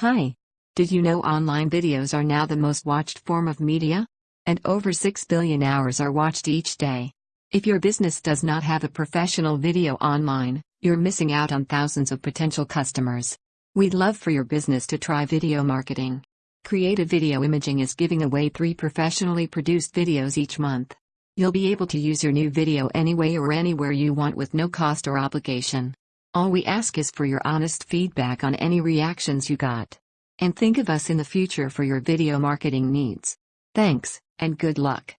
Hi. Did you know online videos are now the most watched form of media? And over 6 billion hours are watched each day. If your business does not have a professional video online, you're missing out on thousands of potential customers. We'd love for your business to try video marketing. Creative Video Imaging is giving away three professionally produced videos each month. You'll be able to use your new video anyway or anywhere you want with no cost or obligation. All we ask is for your honest feedback on any reactions you got. And think of us in the future for your video marketing needs. Thanks, and good luck.